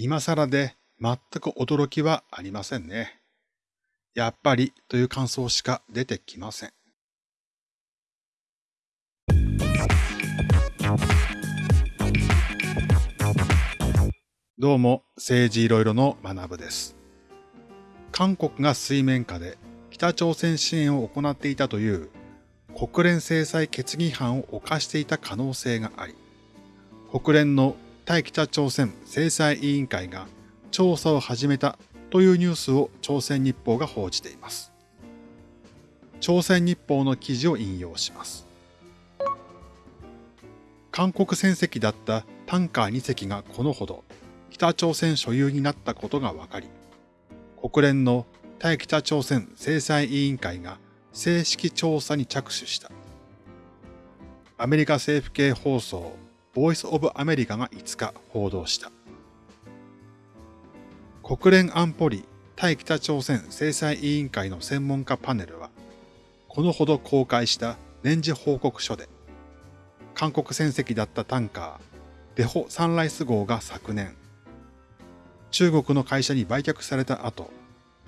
今更で全く驚きはありませんね。やっぱりという感想しか出てきません。どうも、政治いろいろの学部です。韓国が水面下で北朝鮮支援を行っていたという国連制裁決議違反を犯していた可能性があり、国連の対北朝鮮制裁委員会が調査を始めたというニュースを朝鮮日報が報じています。朝鮮日報の記事を引用します。韓国船籍だったタンカー2隻がこのほど北朝鮮所有になったことが分かり、国連の対北朝鮮制裁委員会が正式調査に着手した。アメリカ政府系放送ボイス・オブ・アメリカが5日報道した。国連安保理対北朝鮮制裁委員会の専門家パネルは、このほど公開した年次報告書で、韓国船籍だったタンカー、デホ・サンライス号が昨年、中国の会社に売却された後、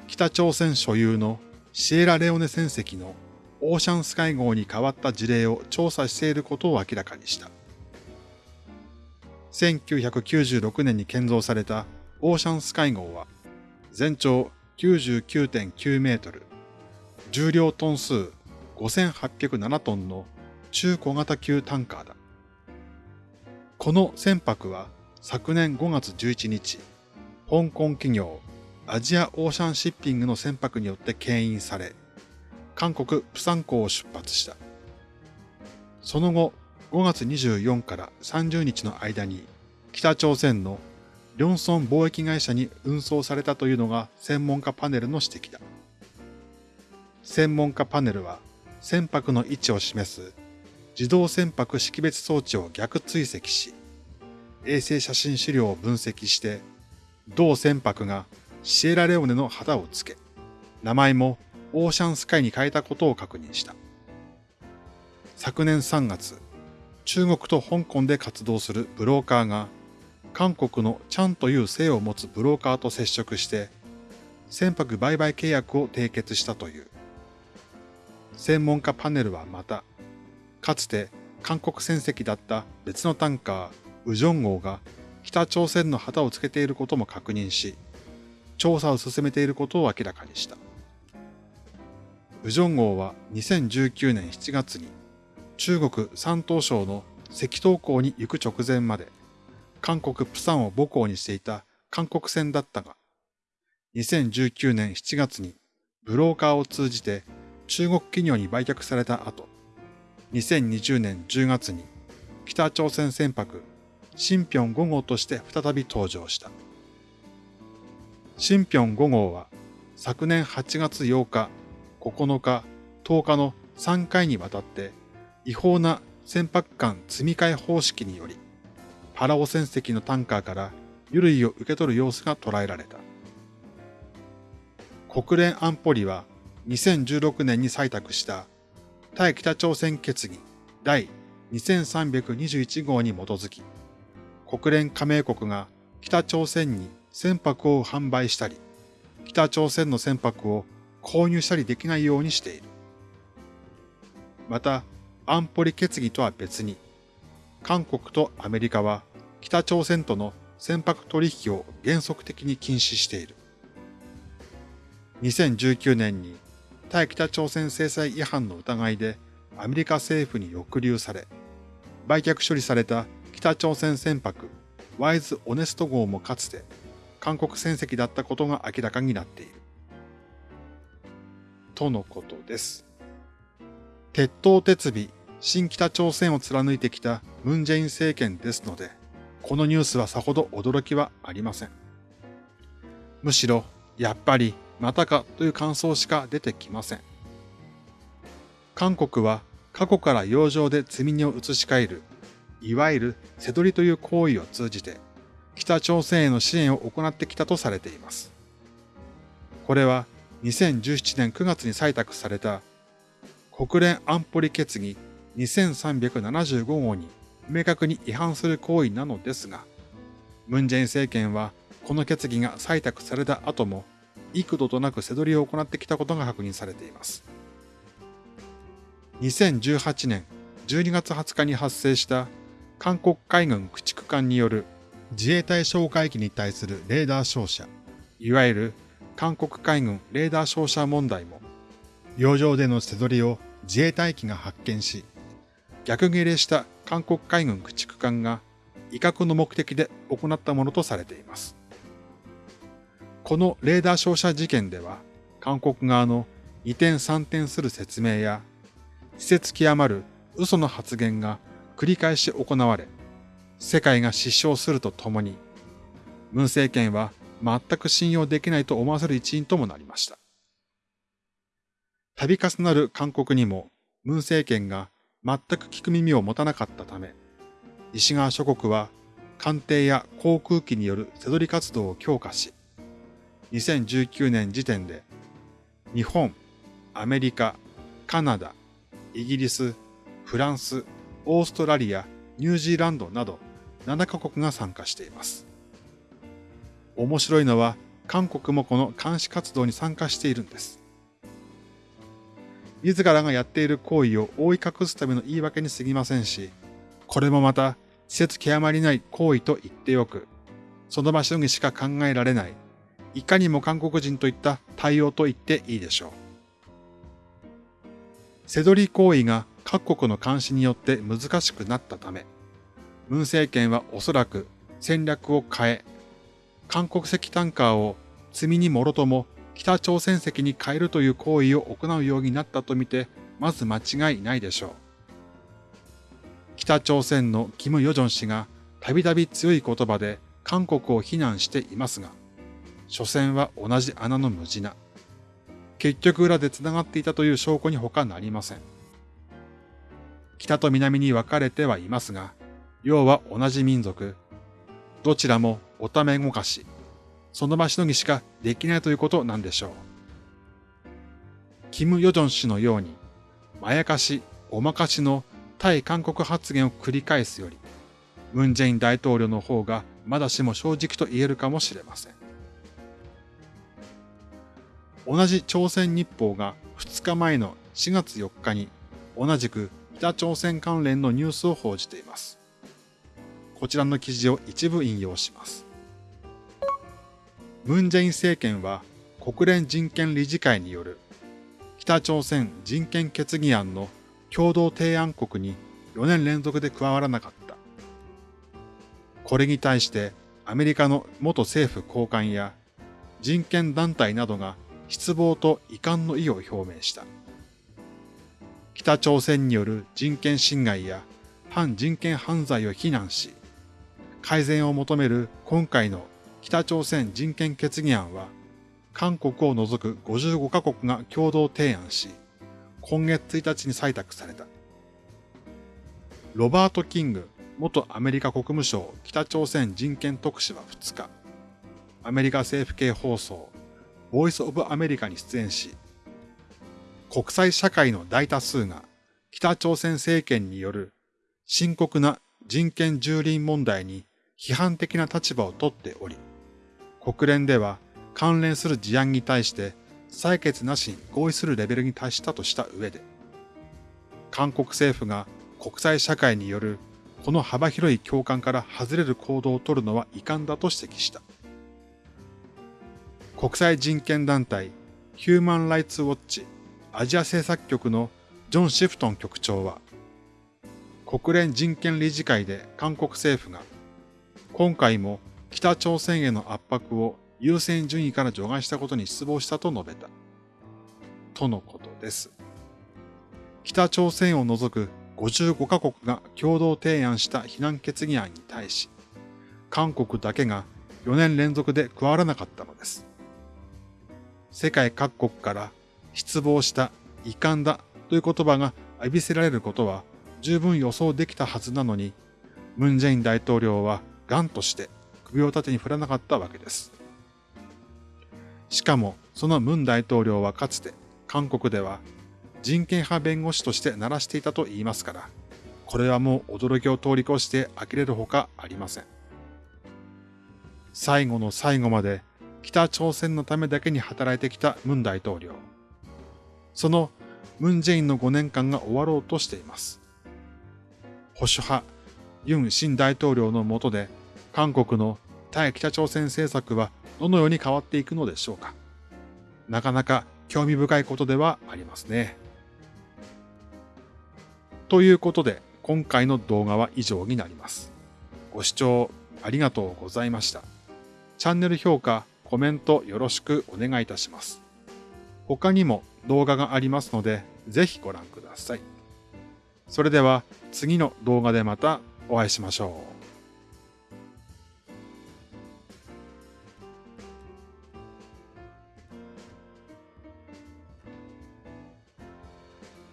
北朝鮮所有のシエラレオネ船籍のオーシャンスカイ号に変わった事例を調査していることを明らかにした。1996年に建造されたオーシャンスカイ号は、全長99.9メートル、重量トン数5807トンの中小型級タンカーだ。この船舶は昨年5月11日、香港企業アジアオーシャンシッピングの船舶によって牽引され、韓国プサン港を出発した。その後、5月24から30日の間に北朝鮮のリョンソン貿易会社に運送されたというのが専門家パネルの指摘だ。専門家パネルは船舶の位置を示す自動船舶識別装置を逆追跡し、衛星写真資料を分析して、同船舶がシエラレオネの旗をつけ、名前もオーシャンスカイに変えたことを確認した。昨年3月、中国と香港で活動するブローカーが、韓国のチャンという姓を持つブローカーと接触して、船舶売買契約を締結したという。専門家パネルはまた、かつて韓国船籍だった別のタンカー、ウジョン号が北朝鮮の旗をつけていることも確認し、調査を進めていることを明らかにした。ウジョン号は2019年7月に中国山東省の赤東港に行く直前まで、韓国プサンを母港にしていた韓国船だったが、2019年7月にブローカーを通じて中国企業に売却された後、2020年10月に北朝鮮船舶新平5号として再び登場した。新平5号は昨年8月8日、9日、10日の3回にわたって違法な船舶間積み替え方式により、パラオ船籍のタンカーから油類を受け取る様子が捉えられた。国連安保理は2016年に採択した対北朝鮮決議第2321号に基づき、国連加盟国が北朝鮮に船舶を販売したり、北朝鮮の船舶を購入したりできないようにしている。また、安保理決議とは別に、韓国とアメリカは北朝鮮との船舶取引を原則的に禁止している。2019年に対北朝鮮制裁違反の疑いでアメリカ政府に抑留され、売却処理された北朝鮮船舶ワイズ・オネスト号もかつて韓国船籍だったことが明らかになっている。とのことです。鉄塔鉄尾、新北朝鮮を貫いてきたムンジェイン政権ですので、このニュースはさほど驚きはありません。むしろ、やっぱりまたかという感想しか出てきません。韓国は過去から洋上で積み荷を移し替える、いわゆる瀬取りという行為を通じて、北朝鮮への支援を行ってきたとされています。これは2017年9月に採択された国連安保理決議2375号に明確に違反する行為なのですが、ムンジェイン政権はこの決議が採択された後も幾度となく背取りを行ってきたことが確認されています。2018年12月20日に発生した韓国海軍駆逐艦による自衛隊哨戒機に対するレーダー照射、いわゆる韓国海軍レーダー照射問題も、洋上での背取りを自衛隊機が発見し、逆切れした韓国海軍駆逐艦が威嚇の目的で行ったものとされています。このレーダー照射事件では、韓国側の二転三転する説明や、施設極まる嘘の発言が繰り返し行われ、世界が失笑するとともに、文政権は全く信用できないと思わせる一因ともなりました。度重なる韓国にも、文政権が全く聞く耳を持たなかったため、西側諸国は艦艇や航空機による背取り活動を強化し、2019年時点で日本、アメリカ、カナダ、イギリス、フランス、オーストラリア、ニュージーランドなど7カ国が参加しています。面白いのは韓国もこの監視活動に参加しているんです。自らがやっている行為を覆い隠すための言い訳に過ぎませんし、これもまた、施設極まりない行為と言ってよく、その場所にしか考えられないいかにも韓国人といった対応と言っていいでしょう。背取り行為が各国の監視によって難しくなったため、文政権はおそらく戦略を変え、韓国籍タンカーを積みにもろとも北朝鮮籍に変えるという行為を行うようになったとみて、まず間違いないでしょう。北朝鮮のキム・ヨジョン氏がたびたび強い言葉で韓国を非難していますが、所詮は同じ穴の無地な。結局裏で繋がっていたという証拠に他なりません。北と南に分かれてはいますが、要は同じ民族。どちらもおためごかし、その場しのぎしかできないということなんでしょう。キム・ヨジョン氏のように、まやかし、おまかしの対韓国発言を繰り返すより、ムン・ジェイン大統領の方がまだしも正直と言えるかもしれません。同じ朝鮮日報が2日前の4月4日に同じく北朝鮮関連のニュースを報じています。こちらの記事を一部引用します。ムン・ジェイン政権は国連人権理事会による北朝鮮人権決議案の共同提案国に4年連続で加わらなかった。これに対してアメリカの元政府高官や人権団体などが失望と遺憾の意を表明した。北朝鮮による人権侵害や反人権犯罪を非難し、改善を求める今回の北朝鮮人権決議案は、韓国を除く55カ国が共同提案し、今月1日に採択された。ロバート・キング元アメリカ国務省北朝鮮人権特使は2日、アメリカ政府系放送ボイス・オブ・アメリカに出演し、国際社会の大多数が北朝鮮政権による深刻な人権蹂躙問題に批判的な立場をとっており、国連では関連する事案に対して採決なしに合意するレベルに達したとした上で、韓国政府が国際社会によるこの幅広い共感から外れる行動をとるのは遺憾だと指摘した。国際人権団体ヒューマン・ライツ・ウォッチアジア政策局のジョン・シフトン局長は、国連人権理事会で韓国政府が、今回も北朝鮮への圧迫を優先順位から除外したことに失望したと述べた。とのことです。北朝鮮を除く55カ国が共同提案した非難決議案に対し、韓国だけが4年連続で加わらなかったのです。世界各国から失望した遺憾だという言葉が浴びせられることは十分予想できたはずなのに、ムン・ジェイン大統領はガンとして首を縦に振らなかったわけです。しかも、そのムン大統領はかつて韓国では人権派弁護士として鳴らしていたと言いますから、これはもう驚きを通り越して呆れるほかありません。最後の最後まで北朝鮮のためだけに働いてきたムン大統領。そのムン・ジェインの5年間が終わろうとしています。保守派、ユン新大統領の下で、韓国の対北朝鮮政策はどのように変わっていくのでしょうか？なかなか興味深いことではありますね。ということで、今回の動画は以上になります。ご視聴ありがとうございました。チャンネル評価、コメントよろしくお願いいたします。他にも動画がありますので、ぜひご覧ください。それでは次の動画でまたお会いしましょう。